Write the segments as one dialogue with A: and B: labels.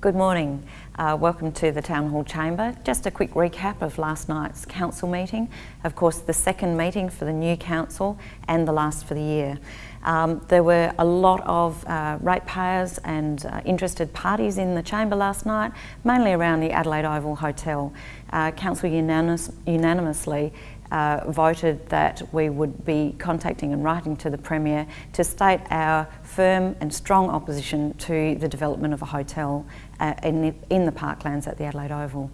A: Good morning. Uh, welcome to the Town Hall Chamber. Just a quick recap of last night's council meeting. Of course, the second meeting for the new council and the last for the year. Um, there were a lot of uh, ratepayers and uh, interested parties in the chamber last night, mainly around the Adelaide Oval Hotel. Uh, council unanimous, unanimously uh, voted that we would be contacting and writing to the Premier to state our firm and strong opposition to the development of a hotel uh, in, the, in the parklands at the Adelaide Oval.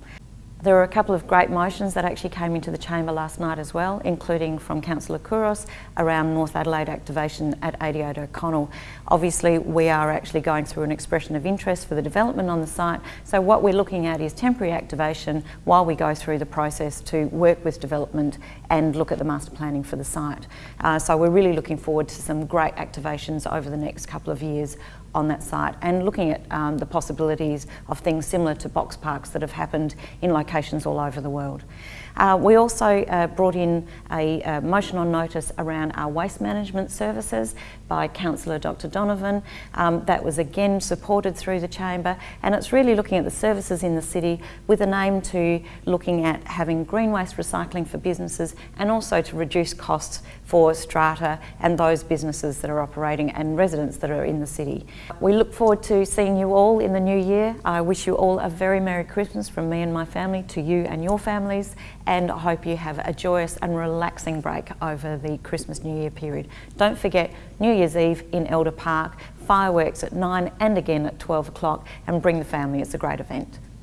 A: There were a couple of great motions that actually came into the chamber last night as well, including from Councillor Couros around North Adelaide activation at 88 O'Connell. Obviously, we are actually going through an expression of interest for the development on the site. So what we're looking at is temporary activation while we go through the process to work with development and look at the master planning for the site. Uh, so we're really looking forward to some great activations over the next couple of years on that site and looking at um, the possibilities of things similar to box parks that have happened in locations all over the world. Uh, we also uh, brought in a, a, motion on notice around our waste management services by Councillor Dr Donovan. Um, that was again supported through the Chamber and it's really looking at the services in the city with an aim to looking at having green waste recycling for businesses and also to reduce costs for strata and those businesses that are operating and residents that are in the city. We look forward to seeing you all in the new year. I wish you all a very Merry Christmas from me and my family to you and your families and I hope you have a joyous and relaxing break over the Christmas New Year period. Don't forget New Year's Eve in Elder Park, fireworks at 9 and again at 12 o'clock and bring the family, it's a great event.